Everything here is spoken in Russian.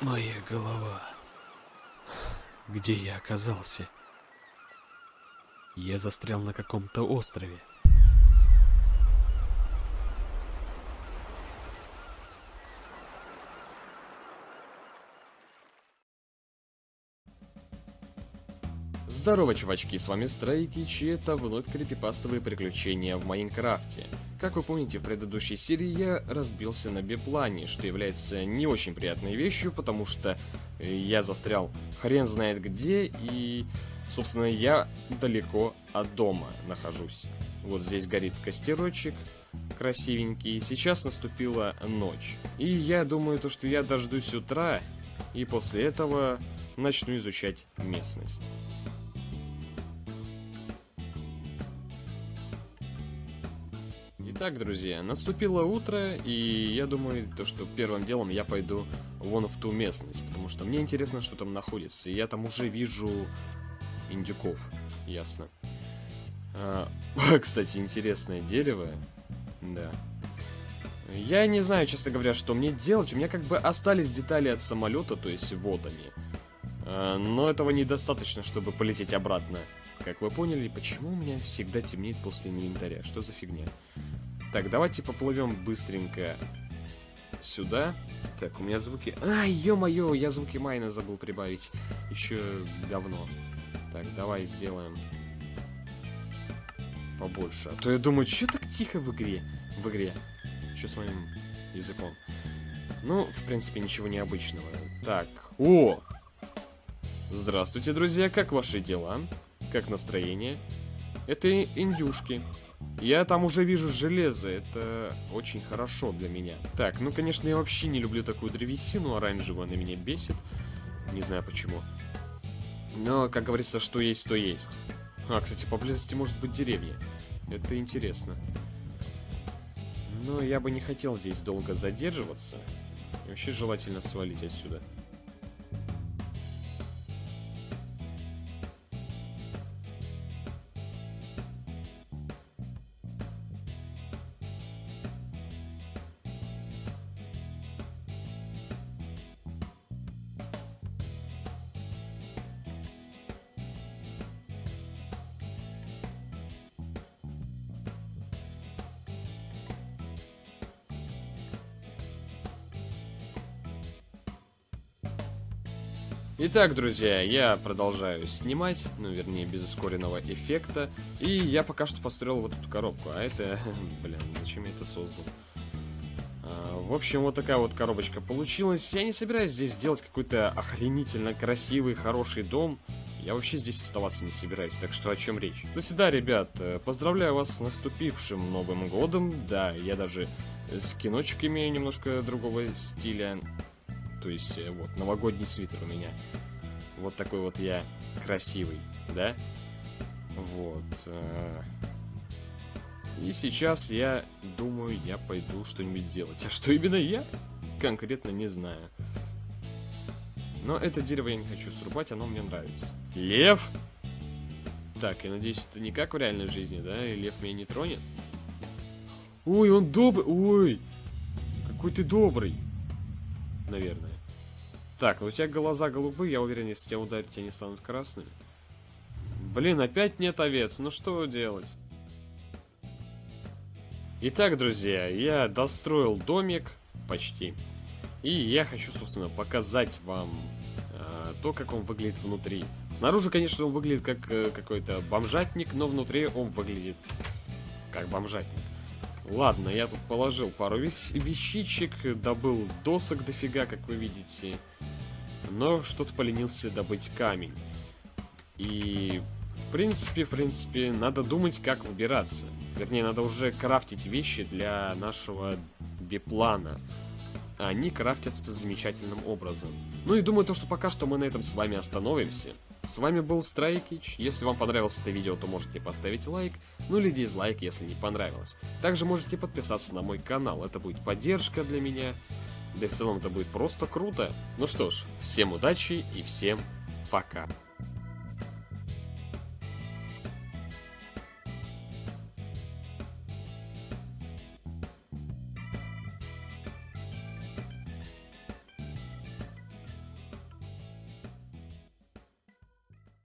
Моя голова. Где я оказался? Я застрял на каком-то острове. Здорово, чувачки, с вами Страйкич, и это вновь крипипастовые приключения в Майнкрафте. Как вы помните, в предыдущей серии я разбился на биплане, что является не очень приятной вещью, потому что э, я застрял хрен знает где, и, собственно, я далеко от дома нахожусь. Вот здесь горит костерочек, красивенький. Сейчас наступила ночь. И я думаю, то, что я дождусь утра, и после этого начну изучать местность. Итак, друзья, наступило утро, и я думаю, то, что первым делом я пойду вон в ту местность, потому что мне интересно, что там находится. И я там уже вижу индюков, ясно. А, кстати, интересное дерево. Да. Я не знаю, честно говоря, что мне делать. У меня как бы остались детали от самолета, то есть вот они. А, но этого недостаточно, чтобы полететь обратно. Как вы поняли, почему у меня всегда темнеет после инвентаря? Что за фигня? Так, давайте поплывем быстренько сюда. Так, у меня звуки... Ай, ё-моё, я звуки майна забыл прибавить. Еще говно. Так, давай сделаем побольше. А то я думаю, что так тихо в игре? В игре. Что с моим языком? Ну, в принципе, ничего необычного. Так, о! Здравствуйте, друзья, как ваши дела? Как настроение? Это индюшки. Я там уже вижу железо, это очень хорошо для меня. Так, ну, конечно, я вообще не люблю такую древесину оранжевую, она меня бесит. Не знаю почему. Но, как говорится, что есть, то есть. А, кстати, поблизости может быть деревня. Это интересно. Но я бы не хотел здесь долго задерживаться. И вообще желательно свалить отсюда. Итак, друзья, я продолжаю снимать, ну, вернее, без ускоренного эффекта. И я пока что построил вот эту коробку. А это, блин, зачем я это создал? А, в общем, вот такая вот коробочка получилась. Я не собираюсь здесь сделать какой-то охренительно красивый, хороший дом. Я вообще здесь оставаться не собираюсь, так что о чем речь? Кстати, да, ребят, поздравляю вас с наступившим Новым Годом. Да, я даже скиночек имею немножко другого стиля. То есть, э, вот, новогодний свитер у меня. Вот такой вот я красивый, да? Вот. Э. И сейчас я думаю, я пойду что-нибудь делать. А что именно я? Конкретно не знаю. Но это дерево я не хочу срубать, оно мне нравится. Лев! Так, я надеюсь, это не как в реальной жизни, да? И лев меня не тронет? Ой, он добрый! Ой! Какой ты добрый! Наверное. Так, у тебя глаза голубые, я уверен, если тебя ударить, они станут красными. Блин, опять нет овец, ну что делать? Итак, друзья, я достроил домик, почти. И я хочу, собственно, показать вам э, то, как он выглядит внутри. Снаружи, конечно, он выглядит как э, какой-то бомжатник, но внутри он выглядит как бомжатник. Ладно, я тут положил пару вещичек, добыл досок дофига, как вы видите но что-то поленился добыть камень. И, в принципе, в принципе, надо думать, как выбираться. Вернее, надо уже крафтить вещи для нашего биплана. Они крафтятся замечательным образом. Ну и думаю, то, что пока что мы на этом с вами остановимся. С вами был Страйкич. Если вам понравилось это видео, то можете поставить лайк, ну или дизлайк, если не понравилось. Также можете подписаться на мой канал, это будет поддержка для меня. Да и в целом это будет просто круто. Ну что ж, всем удачи и всем пока.